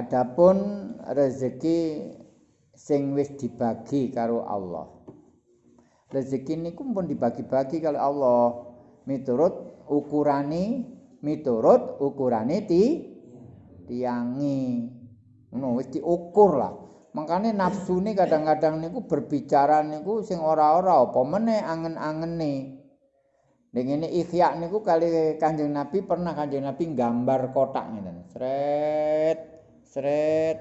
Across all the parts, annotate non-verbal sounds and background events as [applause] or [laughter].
adapun rezeki sing wis dibagi karo Allah. Rezeki niku pun dibagi-bagi karo Allah. Miturut ukurane miturut ukurane ti tiangi. Ngono wis diukur lah. Makane nafsune kadang-kadang niku berbicara niku sing ora-ora apa meneh angen-angene. Ning ngene ikhya niku kali Kanjeng Nabi pernah Kanjeng Nabi gambar kotak ngene. Sret, sret,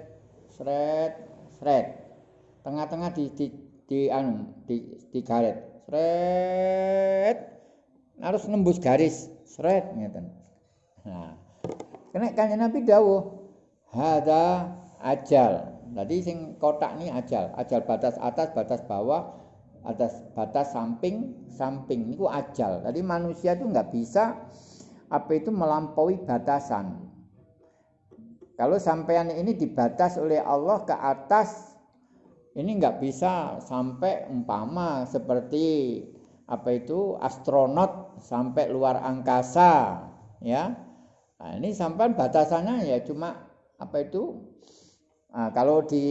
sret, sret. Tengah-tengah di di di anu di di garet. Sret. Harus nembus garis. Sret ngeten. Nah. Kena Nabi dawuh, "Hadza ajal." Tadi sing kotak ini ajal, ajal batas atas, batas bawah, atas batas samping samping itu ajal jadi manusia itu nggak bisa apa itu melampaui batasan kalau sampean ini dibatas oleh Allah ke atas ini nggak bisa sampai umpama seperti apa itu astronot sampai luar angkasa ya nah, ini sampai batasannya ya cuma apa itu Nah, kalau di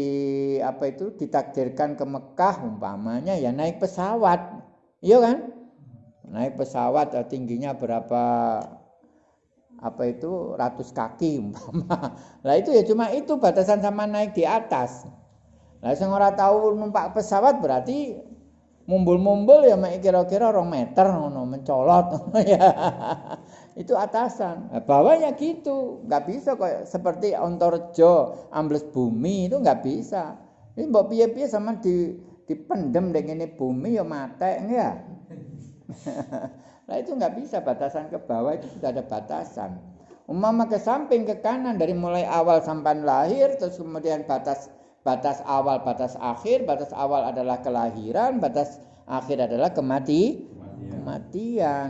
apa itu ditakdirkan ke Mekah umpamanya ya naik pesawat. Iya kan? Naik pesawat tingginya berapa apa itu? Ratus kaki umpama. [laughs] Lah itu ya cuma itu batasan sama naik di atas. Lah sing ora tahu numpak pesawat berarti mumbul-mumbul ya kira-kira rong meter ngono mencolot. [laughs] Ya. Itu atasan. Nah, bawahnya gitu. Nggak bisa kok seperti ontorjo ambles bumi itu nggak bisa. Ini mbok piye-piye sama di dipendem dengan ini bumi ya mate ya [laughs] nah itu nggak bisa batasan ke bawah itu sudah ada batasan umama ke samping ke kanan dari mulai awal sampai lahir terus kemudian batas batas awal batas akhir batas awal adalah kelahiran batas akhir adalah kemati kematian, kematian.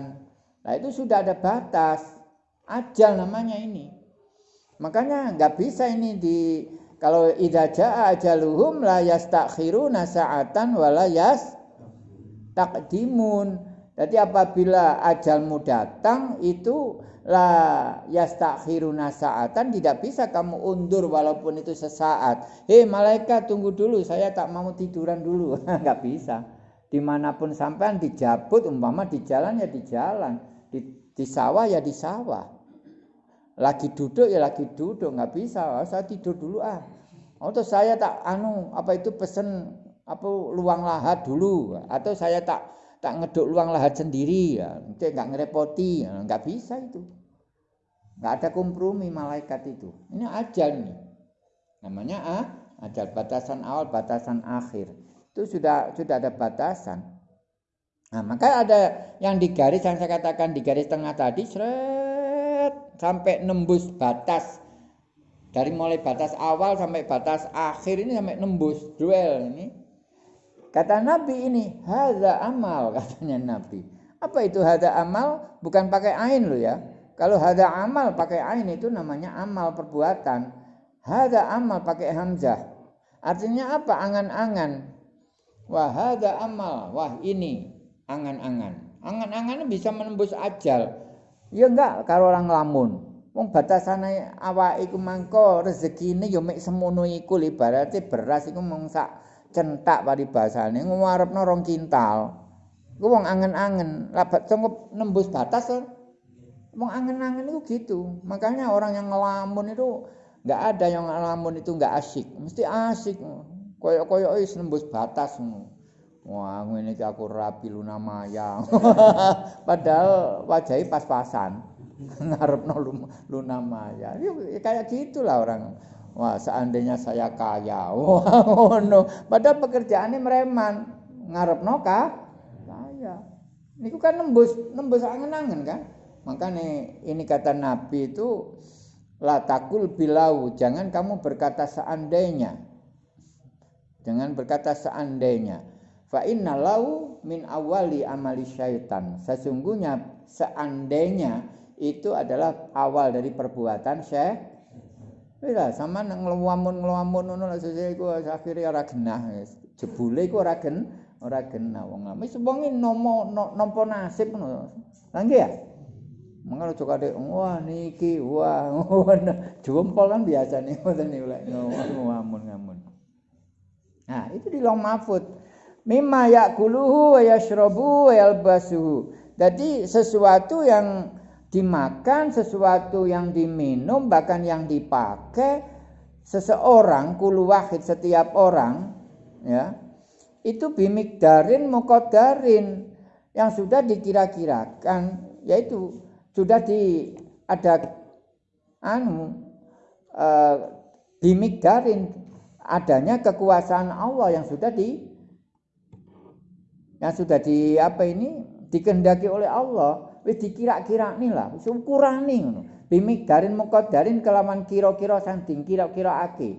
Nah itu sudah ada batas. Ajal namanya ini. Makanya nggak bisa ini di kalau idza jaa ajaluhum la yastakhiruna sa'atan wa la yas takdimun. Jadi apabila ajalmu datang itu la yastakhiruna sa'atan tidak bisa kamu undur walaupun itu sesaat. Hei malaikat tunggu dulu saya tak mau tiduran dulu. [laughs] nggak bisa. Di mana pun sampean dijabut umpama di jalan ya di jalan di, di sawah ya di sawah lagi duduk ya lagi duduk nggak bisa oh, saya tidur dulu ah atau saya tak anu apa itu pesen apa luang lahat dulu atau saya tak tak ngeduk luang lahat sendiri ya. Nggak ngerepoti ya, nggak bisa itu. Nggak ada kompromi malaikat itu. Ini ajal nih. Namanya ah ajal batasan awal batasan akhir. Itu sudah sudah ada batasan. Nah, maka ada yang di garis yang saya katakan di garis tengah tadi seret sampai nembus batas. Dari mulai batas awal sampai batas akhir ini sampai nembus duel ini. Kata Nabi ini haza amal [laughs] katanya Nabi. Apa itu hada amal? Bukan pakai ain loh ya. Kalau hada amal pakai ain itu namanya amal perbuatan. Hada amal pakai hamzah. Artinya apa? Angan-angan. Wah hada amal. Wah ini angan-angan. Angan-angan bisa menembus ajal. Ya enggak kalau orang ngelamun. Wong batasane awak iku mangko rezekine ya mek semono iku ibarate beras iku mung sak centak paribasane ngarepno rong kintal. Iku wong angen-angen, labat cukup nembus batas kan. Wong angen-angen itu gitu. Makanya orang yang ngelamun itu enggak ada yang ngelamun itu enggak asik. Mesti asik. Koyok-koyok wis nembus batas. Wah, ngene iki aku rapi Luna Maya. [laughs] Padahal wajahnya pas-pasan. [laughs] Ngarepno Luna Maya. Ya, kayak gitulah orang. Wah, seandainya saya kaya. [laughs] Wah, ngono. Padahal pekerjaannya mereman. Ngarepno kah? Kaya. Niku kan nembus, nembus angen-angen kan? Makanya ini kata Nabi itu la takul bilau, jangan kamu berkata seandainya. Jangan berkata seandainya fa inna lau min awali amali syaitan sesungguhnya seandainya itu adalah awal dari perbuatan syaitan Iya, sama ngelamun ngelamun ngono lah sesuk iku akhire ora genah jebule iku ora gen ora genah wong lama wis wong nomo nampa nasib ngono. Lah nggih ya. Mengko coba dek, wah niki, wah, [laughs] jempol kan biasa nih, ngoten niku lek ngamun. Nah, itu di long mahfud. Mimma yakuluhu wa yashrabu wa yalbasuhu. Jadi sesuatu yang dimakan, sesuatu yang diminum, bahkan yang dipakai seseorang kulu wahid setiap orang ya itu bimikdarin mukodarin yang sudah dikira-kirakan yaitu sudah di ada anu uh, bimikdarin adanya kekuasaan Allah yang sudah di yang sudah di apa ini dikehendaki oleh Allah wis dikira-kira nih lah wis ukuran nih bimikdarin mukodarin kelaman kira-kira sanding kira-kira ake.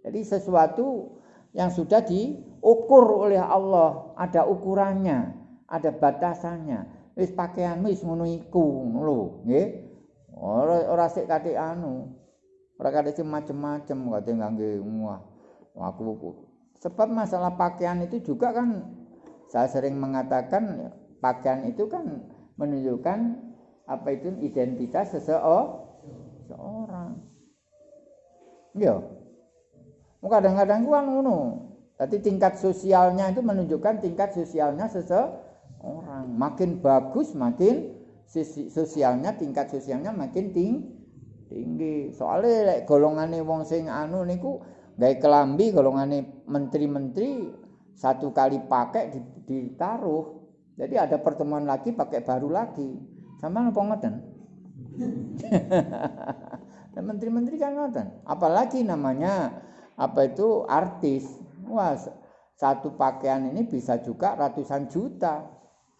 Jadi sesuatu yang sudah diukur oleh Allah ada ukurannya ada batasannya. Wis pakaianmu wis ngono iku lho nggih. Ora ora sik katik anu. Ora katik macem-macem kate ngangge wah aku. Sebab masalah pakaian itu juga kan saya sering mengatakan pakaian itu kan menunjukkan apa itu identitas seseorang ya kadang-kadang kan ngono tapi tingkat sosialnya itu menunjukkan tingkat sosialnya seseorang orang. Makin bagus makin sosialnya tingkat sosialnya makin ting tinggi. Soalnya like, golongane wong sing anu niku gawe kelambi golongane menteri-menteri satu kali pakai ditaruh. Jadi ada pertemuan lagi pakai baru lagi. Sama apa ngoten? [laughs] Dan menteri-menteri kan ngoten. Apalagi namanya apa itu artis. Wah, satu pakaian ini bisa juga ratusan juta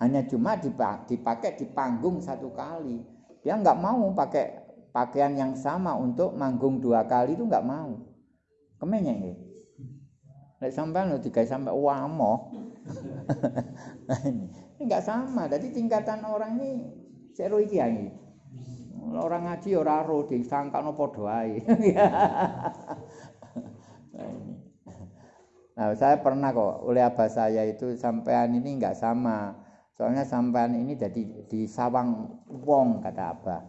hanya cuma dipakai di panggung satu kali. Dia nggak mau pakai pakaian yang sama untuk manggung dua kali itu nggak mau. Kemenya ini. Lek sampai lo tiga sampai wamo. ini nggak sama. Jadi tingkatan orang ini seru iki ini. Orang ngaji ora ro disangka no podoai. Nah, saya pernah kok oleh abah saya itu sampean ini nggak sama Soalnya sampan ini jadi di sawang wong kata apa?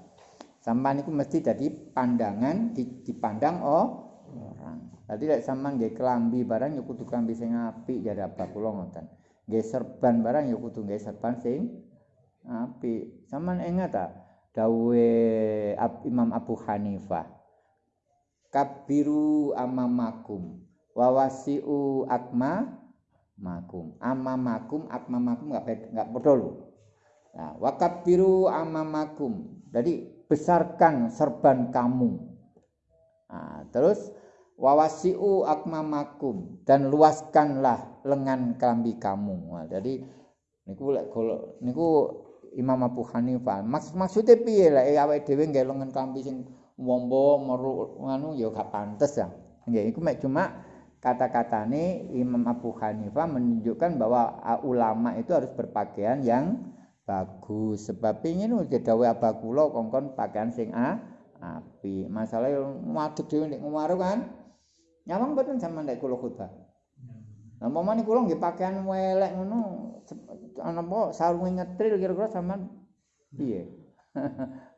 Sampan itu mesti jadi pandangan dipandang oh orang. Tadi lek sampan nggih kelambi barang yo kudu kelambi sing apik jadi apa kula ngoten. Nggih serban barang yo kudu nggih serban sing apik. Sampan ingat ta dawe Imam Abu Hanifah. Kabiru amamakum wawasiu akma makum amamakum akmamakum nggak nggak betul nah wakab biru amamakum jadi besarkan serban kamu nah, terus wawasiu akmamakum. Dan luaskanlah lengan kelambi kamu. Nah, jadi niku kalau niku Imam Abu Hanifah. Maksud maksudnya piye eh awake dhewe nggih lengan kelambi sing wombo meru nganu ya gak pantes ya nggih iku mek cuma kata-kata ini Imam Abu Hanifah menunjukkan bahwa ulama itu harus berpakaian yang bagus. Sebab ingin udah dawe abakulo kongkon pakaian sing a api masalah madhep dhewe nek kan nyawang betul sama nek kula khutbah Nah, momane kula nggih pakaian welek ngono ana apa sarunge ngetril kira-kira sampean piye?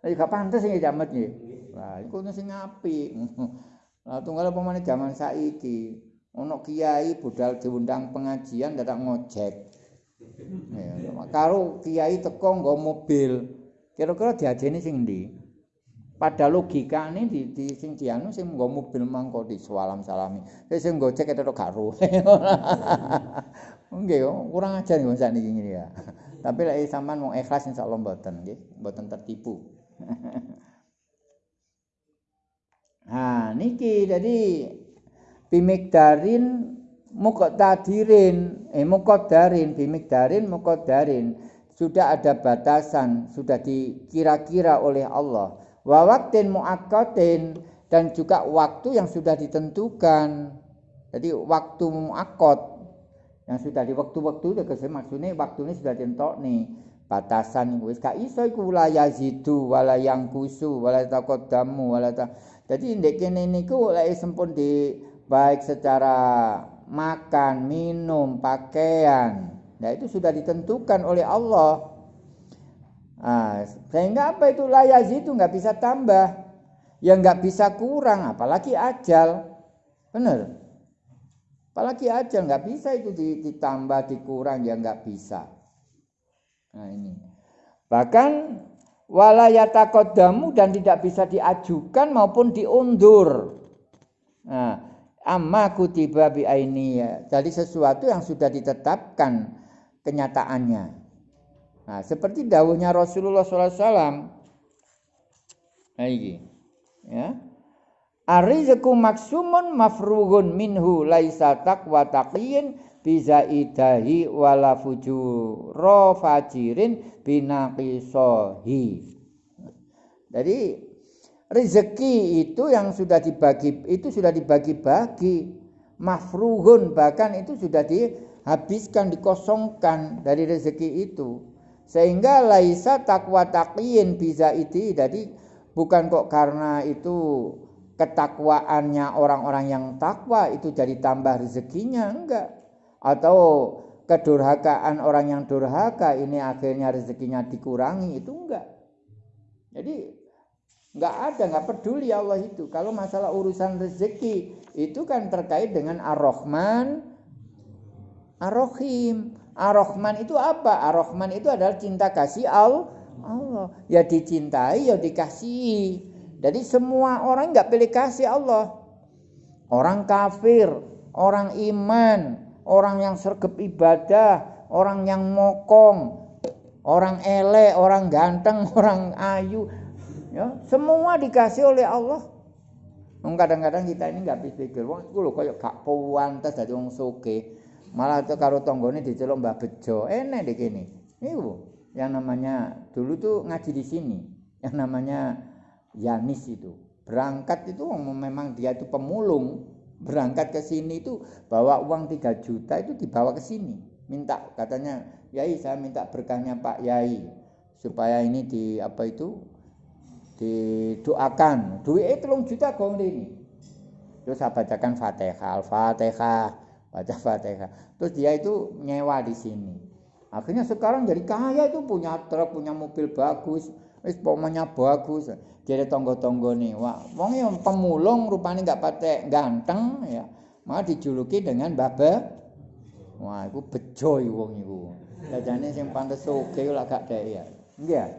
Lah [laughs] gak pantes sing jamet nggih. Lah iku sing apik. [laughs] Lah tunggal apa meneh jaman saiki. ono kiai budal diundang pengajian dadak ngojek ya, karo kiai teko nggo mobil kira-kira diajeni sing ndi pada logika di, di sing dianu sing nggo mobil mangko di salam salami. Sing gojek itu gak ro. [laughs] Nggih kurang ajar nggih sakniki ngene ya. Tapi lek sampean mau ikhlas insyaallah mboten nggih. Mboten tertipu. [laughs] Nah, niki jadi bimikdarin muqtadirin. Eh muqaddarin bimikdarin muqaddarin sudah ada batasan sudah dikira-kira oleh Allah wa waqtin muaqqatin dan juga waktu yang sudah ditentukan jadi waktu muakkad yang sudah di waktu-waktu itu maksudnya waktu ini sudah dientok nih batasan wis gak iso iku la yazidu wala yang kusu wala taqaddamu wala ta jadi ndek kene niku lek sempun di baik secara makan, minum, pakaian. Nah, itu sudah ditentukan oleh Allah. Nah, sehingga apa itu layaz itu nggak bisa tambah, ya nggak bisa kurang, apalagi ajal, benar. Apalagi ajal nggak bisa itu ditambah, dikurang, ya nggak bisa. Nah ini. Bahkan walayatakodamu dan tidak bisa diajukan maupun diundur. Nah, amma kutiba bi ya. Jadi sesuatu yang sudah ditetapkan kenyataannya. Nah, seperti dawuhnya Rasulullah SAW. Nah, ini. Ya. Arizku maksumun mafrugun minhu laisa taqwa taqiyin bizaidahi wala fujuro fajirin binaqisohi. Jadi rezeki itu yang sudah dibagi itu sudah dibagi-bagi mafruhun bahkan itu sudah dihabiskan dikosongkan dari rezeki itu sehingga laisa takwa taqiyin bisa itu jadi bukan kok karena itu ketakwaannya orang-orang yang takwa itu jadi tambah rezekinya enggak. Atau kedurhakaan orang yang durhaka ini akhirnya rezekinya dikurangi itu enggak. Jadi enggak ada enggak peduli Allah itu. Kalau masalah urusan rezeki itu kan terkait dengan ar-Rahman ar-Rahim ar-Rahman itu apa? ar-Rahman itu adalah cinta kasih Allah. Ya dicintai ya dikasihi. Jadi semua orang nggak pilih kasih Allah. Orang kafir, orang iman, orang yang sergap ibadah, orang yang mokong, orang ele, orang ganteng, [laughs] orang ayu, ya semua dikasih oleh Allah. Kadang-kadang kita ini nggak pikir, wah itu loh kayak gak pantas dari orang soge, malah itu karo tonggone dicelok mbak bejo, enak deh gini. Itu yang namanya dulu tuh ngaji di sini, yang namanya Yanis itu. Berangkat itu memang dia itu pemulung. Berangkat ke sini itu bawa uang 3 juta itu dibawa ke sini. Minta katanya, "Yai, saya minta berkahnya Pak Yai supaya ini di apa itu didoakan. Duit itu juta gong ini. Terus saya bacakan Fatihah, Al-Fatihah, baca Fatihah. Terus dia itu nyewa di sini. Akhirnya sekarang jadi kaya itu punya truk, punya mobil bagus, wis pomanya bagus. Jadi tonggo-tonggo nih, wah, wong yang pemulung rupanya nggak patek ganteng ya, malah dijuluki dengan baba. Wah, itu bejo wong itu. Jajane sing pantes oke lah gak dek ya. Enggak.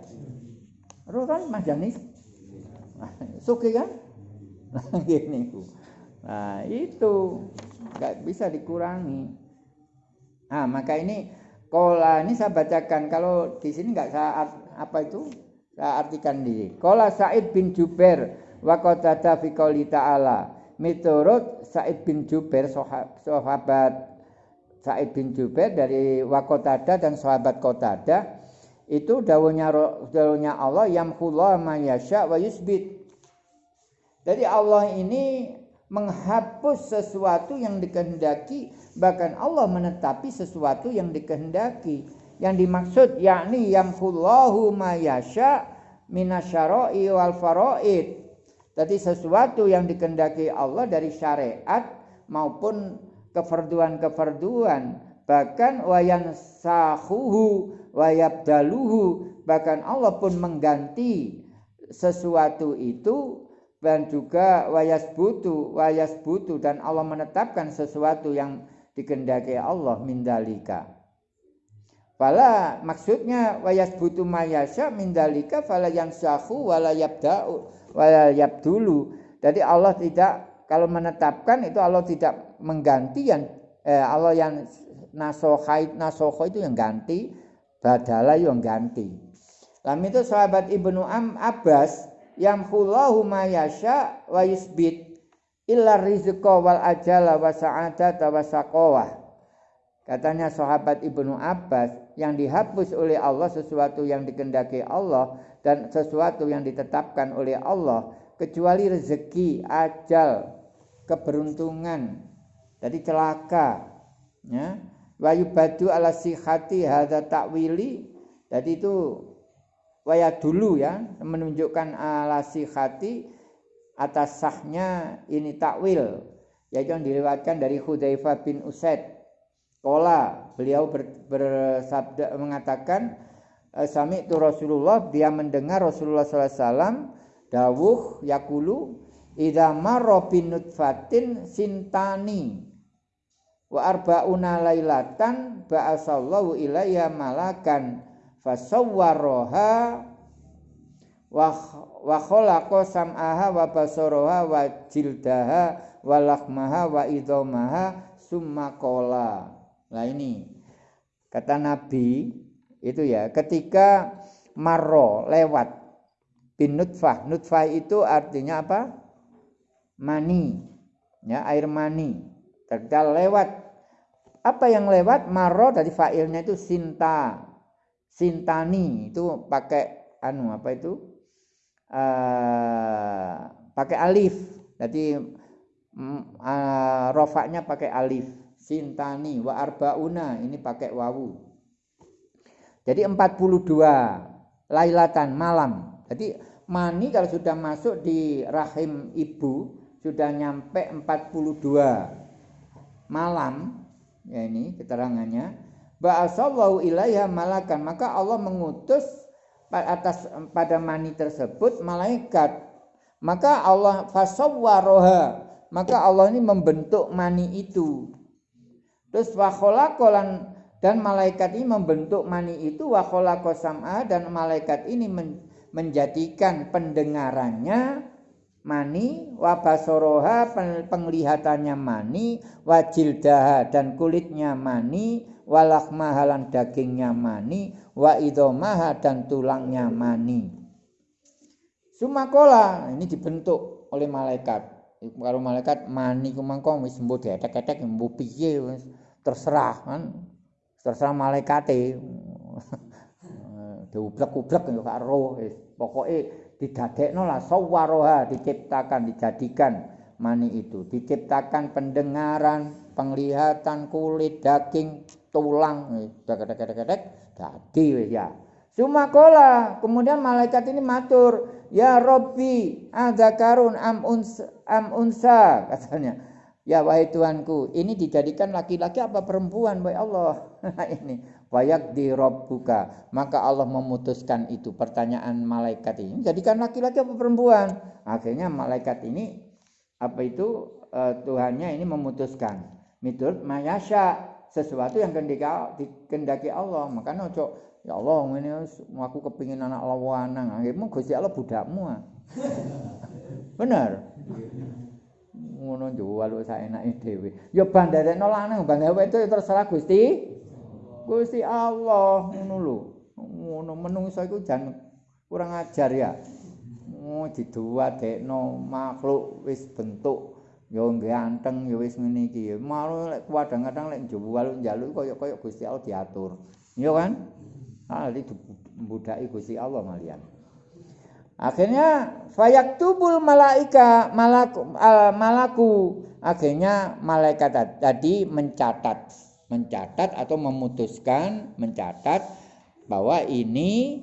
Terus kan Mas Janis. Suke kan? [laughs] Gini ku. Nah, itu nggak bisa dikurangi. Nah, maka ini kola ini saya bacakan kalau di sini nggak saat apa itu saya artikan diri. Kola Said bin Jubair wa qatada fi qouli ta'ala. Miturut Said bin Jubair sahabat Said bin Jubair dari Wakotada dan sahabat Kotada itu dawuhnya dawuhnya Allah yamhullah ma yasha wa yusbit. Jadi Allah ini menghapus sesuatu yang dikehendaki bahkan Allah menetapi sesuatu yang dikehendaki. Yang dimaksud yakni yamhullahu ma yasha minasyara'i wal faraid. Jadi sesuatu yang dikendaki Allah dari syariat maupun keferduan-keferduan bahkan wayan sahuhu wayabdaluhu bahkan Allah pun mengganti sesuatu itu dan juga wayas butu wayas butu dan Allah menetapkan sesuatu yang dikendaki Allah mindalika Fala maksudnya wayas butuh mayasya mindalika fala yang sahu wala yabda'u wala yabdulu. Jadi Allah tidak kalau menetapkan itu Allah tidak mengganti yang eh, Allah yang nasohait nasoho itu yang ganti badala yang ganti. Lam itu sahabat Ibnu Am Abbas yang hulahu mayasya wa yusbit illa rizqa wal ajala wa sa'adata wa saqawah. Katanya sahabat Ibnu Abbas yang dihapus oleh Allah sesuatu yang dikendaki Allah dan sesuatu yang ditetapkan oleh Allah kecuali rezeki, ajal, keberuntungan, jadi celaka, ya. Wayu badu ala sihati hadza takwili. Jadi itu waya dulu ya menunjukkan ala sihati atas sahnya ini takwil yaitu yang dilewatkan dari Hudzaifah bin Usaid. Kola beliau ber, bersabda mengatakan eh, sami itu Rasulullah dia mendengar Rasulullah SAW dawuh yakulu idza marra binutfatin sintani wa arba'una lailatan ba'asallahu ilayya malakan fasawwaraha wa khalaqa sam'aha wa basaraha wa jildaha wa lakhmaha wa idhamaha summa qala. Nah ini kata Nabi itu ya ketika marro lewat bin nutfah. Nutfah itu artinya apa? Mani. Ya, air mani. Ketika lewat apa yang lewat marro dari fa'ilnya itu sinta. Sintani itu pakai anu apa itu? uh, pakai alif. Jadi uh, rofaknya pakai alif. Sintani wa arbauna ini pakai wawu. Jadi 42 lailatan malam. Jadi mani kalau sudah masuk di rahim ibu sudah nyampe 42 malam ya ini keterangannya ba'asallahu ilaiha malakan. Maka Allah mengutus atas pada mani tersebut malaikat. Maka Allah fasawwaroha. Maka Allah ini membentuk mani itu. Terus wakholakolan dan malaikat ini membentuk mani itu wakholakosama dan malaikat ini men, menjadikan pendengarannya mani wabasoroha penglihatannya mani wajildaha dan kulitnya mani walak mahalan dagingnya mani wa idomaha dan tulangnya mani. Sumakola ini dibentuk oleh malaikat. Kalau malaikat mani kumangko wis mbok detek-detek mbok piye terserah kan. Terserah malaikate. [laughs] Diublek-ublek gak roh pokoke didadekno lah sawaroha diciptakan dijadikan mani itu diciptakan pendengaran penglihatan kulit daging tulang dek-dek-dek jadi ya. Sumakola kemudian malaikat ini matur ya Robbi karun am unsa, am [laughs] unsa katanya. Ya wahai Tuanku ini dijadikan laki-laki apa perempuan wahai Allah? [laughs] Ini wayak di Robbuka maka Allah memutuskan itu pertanyaan malaikat ini jadikan laki-laki apa perempuan? Akhirnya malaikat ini apa itu uh, Tuhannya ini memutuskan miturut mayasya sesuatu yang dikendaki Allah. Makanya ojo ya Allah ini aku kepingin anak lawanang akhirnya Gusti Allah budakmu ah. [laughs] bener? Ngono jual saya enak dhewe. Ya bandarekno lanang bandare itu terserah Gusti. Gusti Allah ngono lho. Ngono menungso iku jan kurang ajar ya. Oh diduwadekno makhluk wis bentuk ya ganteng ya wis ngene malu lek kadang-kadang lek jual njaluk kaya-kaya Gusti Allah diatur. Iya kan? Ah itu budaki Gusti Allah malian. Akhirnya fayaktubul malaika malaku malaku. Akhirnya malaikat tadi mencatat mencatat atau memutuskan mencatat bahwa ini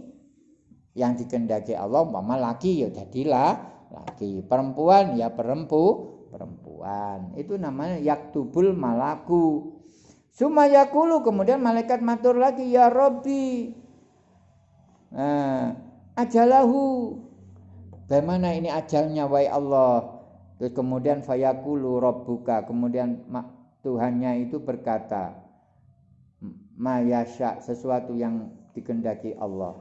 yang dikendaki Allah umpama laki ya jadilah laki. Perempuan ya perempu perempuan. Itu namanya yaktubul malaku. Sumayakulu kemudian malaikat matur lagi ya Robbi. Nah, ajalahu. Bagaimana ini ajalnya wahai Allah? Terus kemudian fayakulu robbuka. Kemudian Tuhannya itu berkata, mayasya sesuatu yang dikendaki Allah.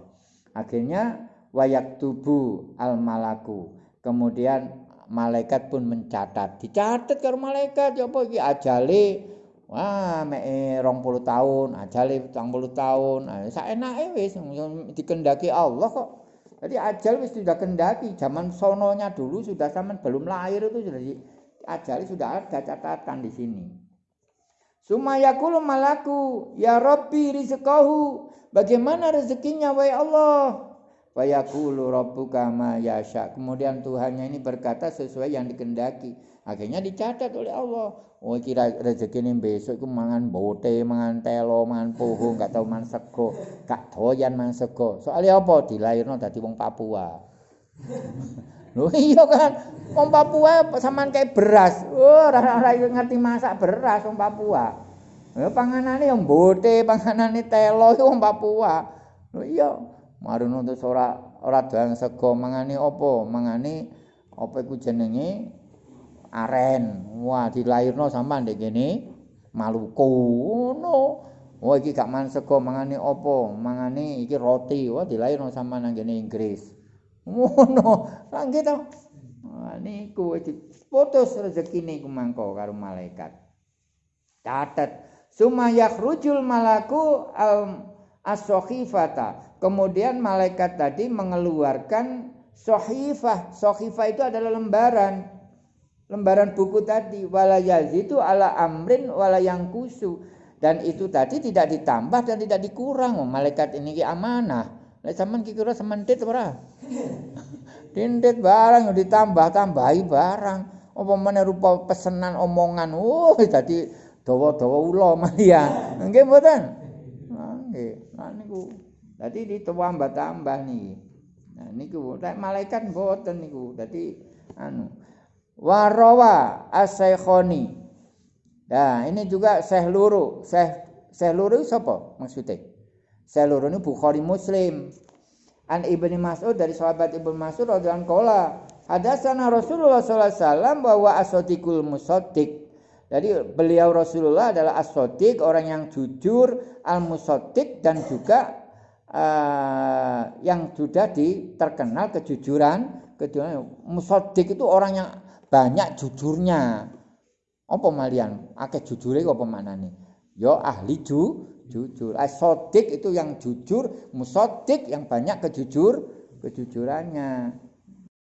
Akhirnya wayak tubuh al malaku. Kemudian malaikat pun mencatat. Dicatat karo malaikat ya apa iki ajale wah mek 20 tahun, ajale 30 tahun. Nah, saenake wis dikendaki Allah kok. Jadi ajal wis sudah kendaki. Zaman sononya dulu sudah zaman belum lahir itu sudah di, sudah ada catatan di sini. Sumayakul malaku ya Rabbi rizqahu. Bagaimana rezekinya wahai Allah? Fayaqulu rabbuka ma yasha. Kemudian Tuhannya ini berkata sesuai yang dikendaki. Akhirnya dicatat oleh Allah. Oh kira rezeki ini besok itu mangan bote, mangan telo, mangan puhu, gak tahu mangan sego, gak doyan mangan sego. Soalnya apa? Dilahirno dadi wong Papua. [laughs] Loh iya kan, wong Papua samaan kayak beras. Oh, ora ngerti masak beras wong Papua. Ya panganane yang bote, panganane telo itu wong Papua. Lho iya, marono terus ora ora doyan sego mangane apa? Mangane apa iku jenenge aren. Wah, dilairno sampean ndek kene Maluku. Ngono. Oh iki gak mangan sego, mangane apa? Mangane iki roti. Wah, dilairno sampean nang kene Inggris. Ngono. Lah nggih to. Wah, niku putus rezekine iku mangko karo malaikat. Catet sumayak rujul malaku al as-sohifata. Kemudian malaikat tadi mengeluarkan sohifah. Sohifah itu adalah lembaran. Lembaran buku tadi. Wala itu ala amrin wala yang kusu. Dan itu tadi tidak ditambah dan tidak dikurang. Oh, malaikat ini ki amanah. Lah sampean ki kira sementit ora? [laughs] Barang ditambah-tambahi barang. Apa meneh rupa pesenan omongan. Oh, dadi dawa-dawa ula malian. [laughs] Nggih mboten? Nggih. Nah niku. Dadi ditambah-tambah niki. Nah niku malaikat mboten niku. Dadi anu warawa as-saikhoni. Nah, ini juga Syekh Luru. Syekh Syekh Luru maksudnya? Syekh Luru ini Bukhari Muslim. An Ibnu Mas'ud dari sahabat Ibnu Mas'ud radhiyallahu anhu Hadasana Rasulullah sallallahu alaihi wasallam bahwa asotikul musaddiq jadi beliau Rasulullah adalah as orang yang jujur, al-musaddiq dan juga uh, yang sudah di, terkenal kejujuran. Kejujuran musaddiq itu orang yang banyak jujurnya. Apa malian? Akeh jujure apa maknane? Yo ahli ju, jujur. as itu yang jujur, musaddiq yang banyak kejujur kejujurannya.